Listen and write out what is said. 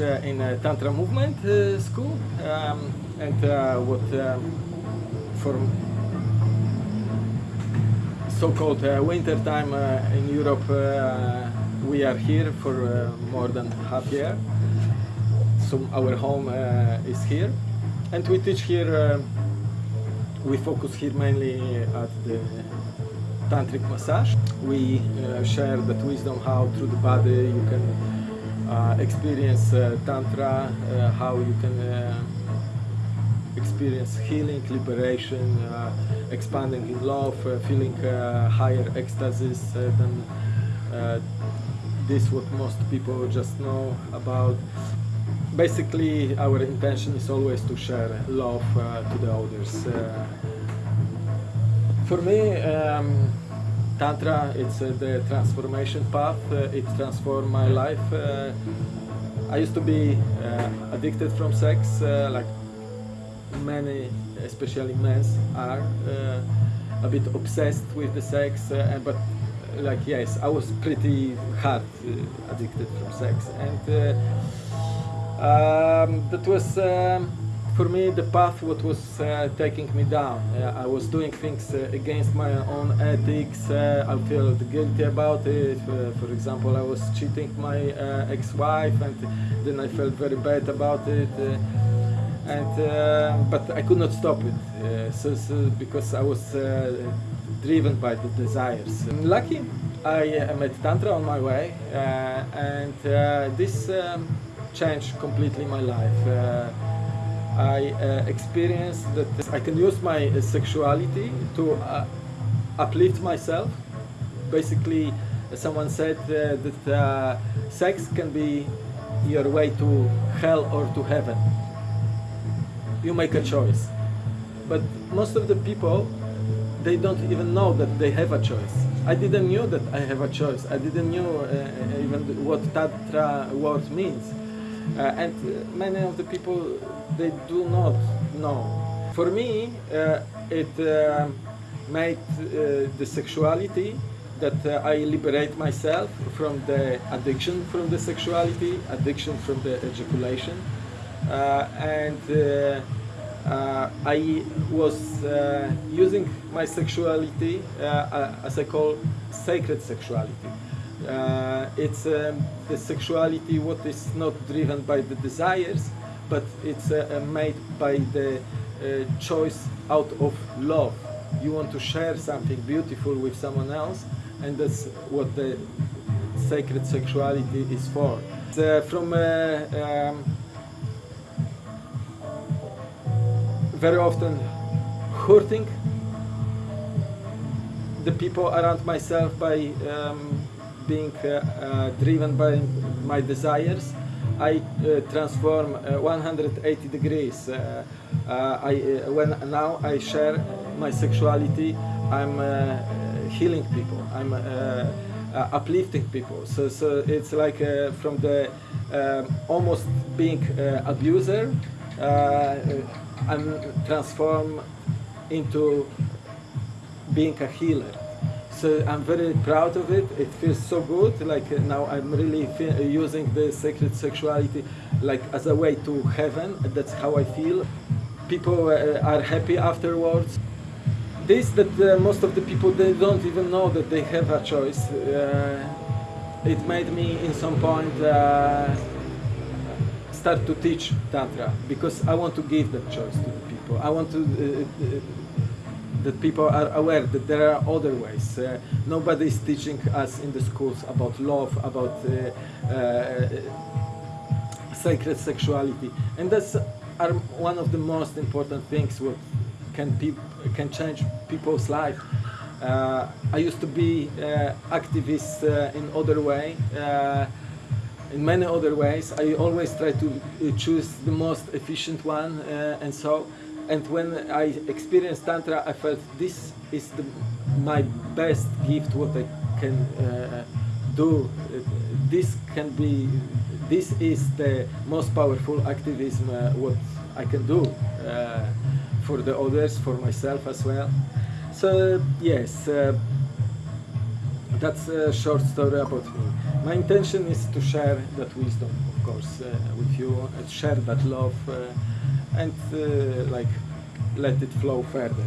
uh, in a Tantra movement uh, school, um, and uh, what for so-called uh, winter time uh, in Europe, uh, we are here for uh, more than half year. So our home uh, is here, and we teach here. Uh, we focus here mainly at the tantric massage. We uh, share that wisdom how through the body you can uh, experience uh, tantra, uh, how you can uh, experience healing, liberation, uh, expanding in love, uh, feeling uh, higher ecstasies uh, than uh, this what most people just know about. Basically, our intention is always to share love uh, to the others. Uh, for me, um, Tantra, it's uh, the transformation path. Uh, it transformed my life. Uh, I used to be uh, addicted from sex, uh, like many, especially men, are uh, a bit obsessed with the sex. But like yes, I was pretty hard addicted from sex, and um, that was. Um, for me, the path what was uh, taking me down. Uh, I was doing things uh, against my own ethics. Uh, I felt guilty about it. For example, I was cheating my ex-wife, and then I felt very bad about it. And but I could not stop it. So, so because I was driven by the desires. Lucky, I uh, met Tantra on my way, uh, and uh, this um, changed completely my life. I uh, experienced that I can use my uh, sexuality to uh, uplift myself. Basically, someone said uh, that uh, sex can be your way to hell or to heaven. You make a choice. But most of the people, they don't even know that they have a choice. I didn't knew that I have a choice. I didn't knew uh, even what Tantra word means. And many of the people they do not know. For me, uh, it uh, made uh, the sexuality that uh, I liberate myself from the addiction from the sexuality, addiction from the ejaculation, uh, and I was using my sexuality as I call sacred sexuality. Uh, it's um, the sexuality what is not driven by the desires, but it's uh, uh, made by the uh, choice out of love. You want to share something beautiful with someone else, and that's what the sacred sexuality is for. From uh, um, very often hurting the people around myself by um, being uh, uh, driven by my desires. I uh, transform uh, 180 degrees. Uh, I, when now I share my sexuality, I'm healing people. I'm uplifting people. So, so it's like from the um, almost being abuser, I'm transformed into being a healer. So I'm very proud of it. It feels so good. Like uh, now I'm really uh, using the sacred sexuality like as a way to heaven. That's how I feel. People uh, are happy afterwards. This that uh, most of the people they don't even know that they have a choice. Uh, it made me in some point uh, start to teach tantra because I want to give that choice to the people. I want to that people are aware that there are other ways. Uh, nobody is teaching us in the schools about love, about uh, uh, sacred sexuality, and that's are one of the most important things what can can change people's life. Uh, I used to be activist in other way. In many other ways. I always try to choose the most efficient one, uh, and so. And when I experienced tantra, I felt this is the, my best gift. What I can uh, do. This can be. This is the most powerful activism. Uh, what I can do uh, for the others, for myself as well. So yes. Uh, that's a short story about me. My intention is to share that wisdom of course, uh, with you, share that love, uh, and uh, like let it flow further.